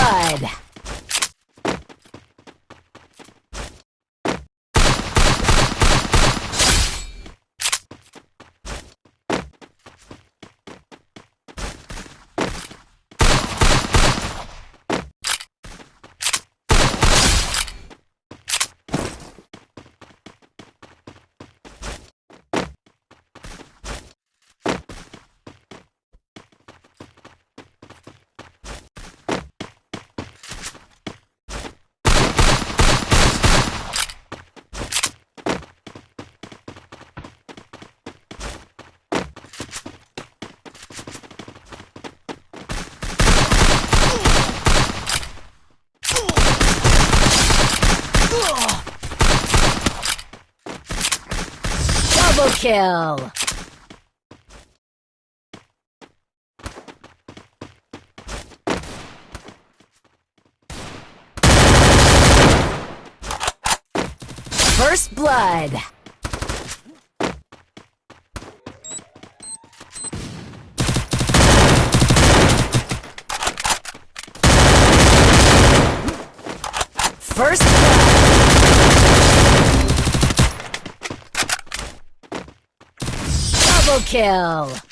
blood! Double kill! First Blood! First blood! Double kill!